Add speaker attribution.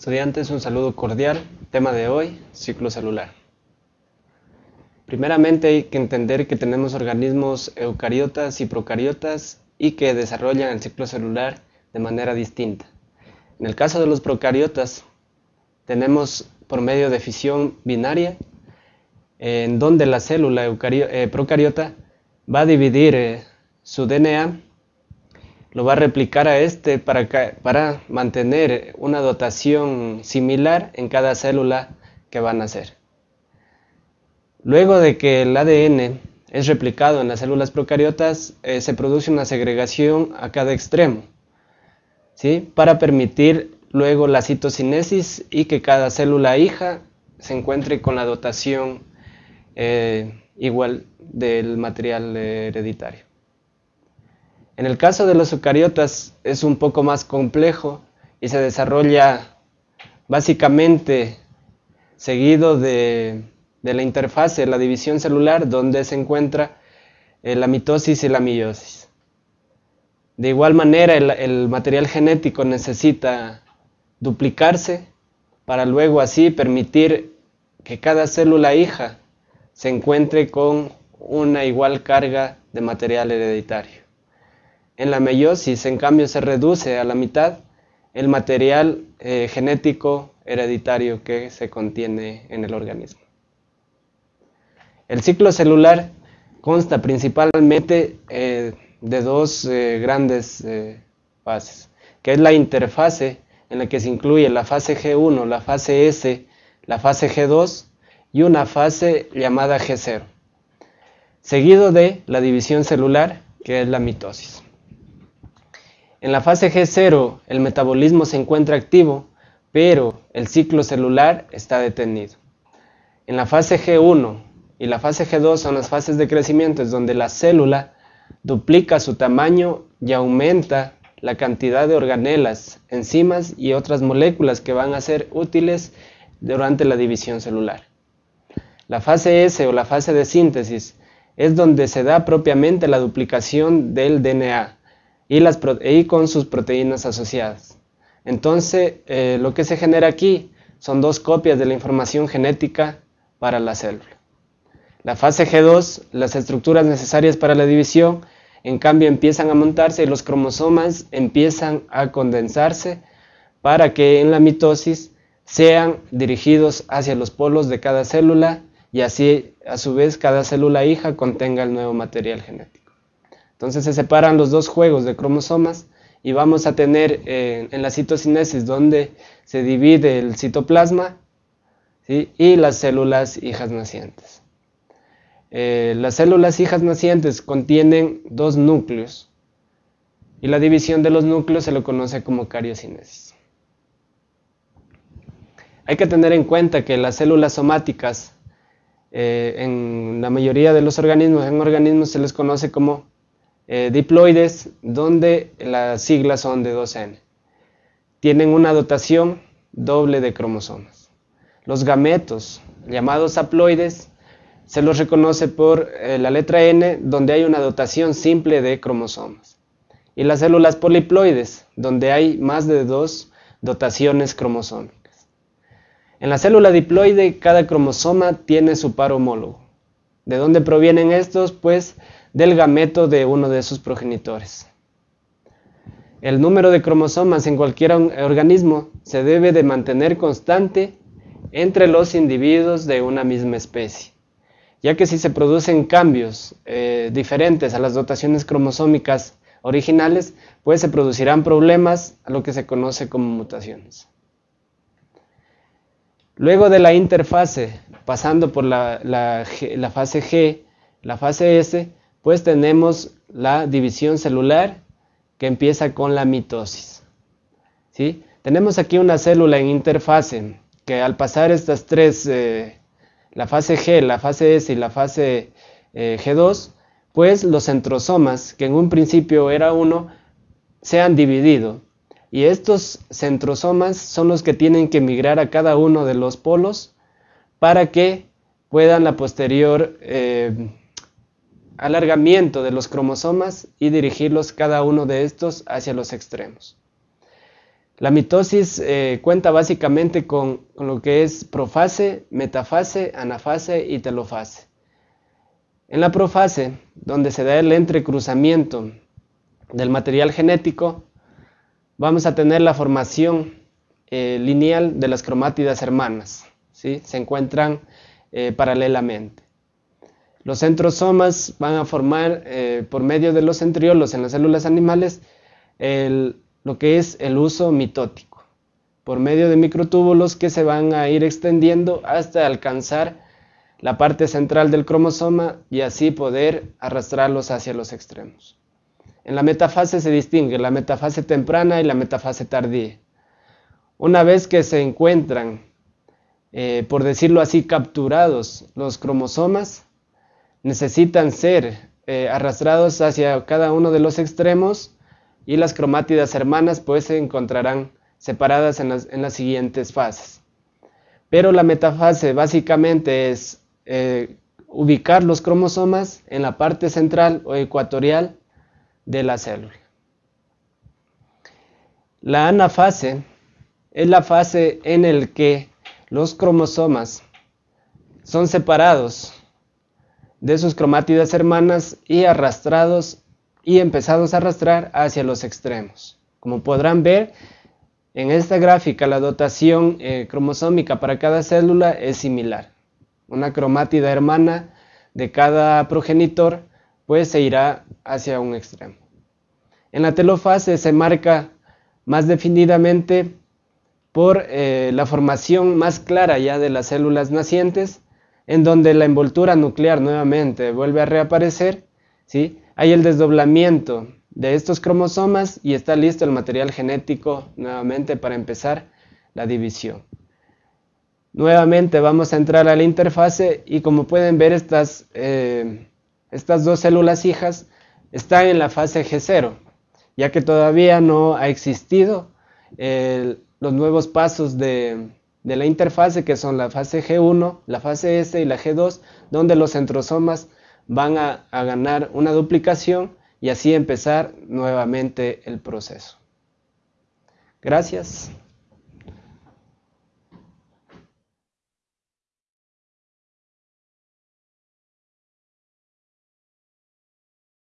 Speaker 1: Estudiantes, un saludo cordial. Tema de hoy, ciclo celular. Primeramente hay que entender que tenemos organismos eucariotas y procariotas y que desarrollan el ciclo celular de manera distinta. En el caso de los procariotas, tenemos por medio de fisión binaria, en donde la célula eh, procariota va a dividir eh, su DNA, lo va a replicar a este para, para mantener una dotación similar en cada célula que va a nacer. Luego de que el ADN es replicado en las células procariotas, eh, se produce una segregación a cada extremo, ¿sí? para permitir luego la citocinesis y que cada célula hija se encuentre con la dotación eh, igual del material hereditario. En el caso de los eucariotas es un poco más complejo y se desarrolla básicamente seguido de la interfase, la división celular, donde se encuentra eh, la mitosis y la meiosis. De igual manera, el, material genético necesita duplicarse para luego así permitir que cada célula hija se encuentre con una igual carga de material hereditario. En la meiosis, en cambio, se reduce a la mitad el material eh, genético hereditario que se contiene en el organismo. El ciclo celular consta principalmente eh, de dos eh, grandes fases, que es la interfase en la que se incluye la fase G1, la fase S, la fase G2 y una fase llamada G0, seguido de la división celular, que es la mitosis. En la fase G0 el metabolismo se encuentra activo, pero el ciclo celular está detenido. En la fase G1 y la fase G2 son las fases de crecimiento, es donde la célula duplica su tamaño y aumenta la cantidad de organelas, enzimas y otras moléculas que van a ser útiles durante la división celular. La fase S o la fase de síntesis es donde se da propiamente la duplicación del DNA y, las con sus proteínas asociadas. Entonces, eh, lo que se genera aquí son dos copias de la información genética para la célula. La fase G2, las estructuras necesarias para la división, en cambio empiezan a montarse y los cromosomas empiezan a condensarse para que en la mitosis sean dirigidos hacia los polos de cada célula y así a su vez cada célula hija contenga el nuevo material genético. Entonces se separan los dos juegos de cromosomas y vamos a tener eh, en la citocinesis donde se divide el citoplasma y las células hijas nacientes. Eh, las células hijas nacientes contienen dos núcleos y la división de los núcleos se lo conoce como cariocinesis. Hay que tener en cuenta que las células somáticas eh, en la mayoría de los organismos, en organismos se les conoce como eh, diploides, donde las siglas son de 2N. Tienen una dotación doble de cromosomas. Los gametos, llamados haploides, se los reconoce por eh, la letra N, donde hay una dotación simple de cromosomas. Y las células poliploides, donde hay más de dos dotaciones cromosómicas. En la célula diploide, cada cromosoma tiene su par homólogo. ¿De dónde provienen estos? Pues del gameto de uno de sus progenitores. El número de cromosomas en cualquier organismo se debe de mantener constante entre los individuos de una misma especie ya que si se producen cambios eh, diferentes a las dotaciones cromosómicas originales, pues se producirán problemas a lo que se conoce como mutaciones. Luego de la interfase, pasando por la, fase G, la fase S, pues tenemos la división celular que empieza con la mitosis. Tenemos aquí una célula en interfase que al pasar estas tres eh, la fase G, la fase S y la fase eh, G2, pues los centrosomas, que en un principio era uno, se han dividido. Y estos centrosomas son los que tienen que migrar a cada uno de los polos para que puedan la posterior eh, alargamiento de los cromosomas y dirigirlos cada uno de estos hacia los extremos. La mitosis eh, cuenta básicamente con, lo que es profase, metafase, anafase y telofase. En la profase, donde se da el entrecruzamiento del material genético, vamos a tener la formación eh, lineal de las cromátidas hermanas. Se encuentran eh, paralelamente. Los centrosomas van a formar por medio de los centriolos en las células animales lo que es el uso mitótico, por medio de microtúbulos que se van a ir extendiendo hasta alcanzar la parte central del cromosoma y así poder arrastrarlos hacia los extremos. En la metafase se distingue la metafase temprana y la metafase tardía. Una vez que se encuentran, eh, por decirlo así, capturados los cromosomas, necesitan ser eh, arrastrados hacia cada uno de los extremos y las cromátidas hermanas pues se encontrarán separadas en las, siguientes fases. Pero la metafase básicamente es eh, ubicar los cromosomas en la parte central o ecuatorial de la célula. La anafase es la fase en la que los cromosomas son separados de sus cromátidas hermanas y arrastrados y empezados a arrastrar hacia los extremos. Como podrán ver, en esta gráfica la dotación eh, cromosómica para cada célula es similar. Una cromátida hermana de cada progenitor pues se irá hacia un extremo. En la telofase se marca más definidamente por eh, la formación más clara ya de las células nacientes, en donde la envoltura nuclear nuevamente vuelve a reaparecer, ¿sí? hay el desdoblamiento de estos cromosomas y está listo el material genético nuevamente para empezar la división. Nuevamente vamos a entrar a la interfase y como pueden ver estas, eh, estas dos células hijas están en la fase G0, ya que todavía no ha existido los nuevos pasos de, la interfase que son la fase G1, la fase S y la G2, donde los centrosomas van a, ganar una duplicación y así empezar nuevamente el proceso. Gracias.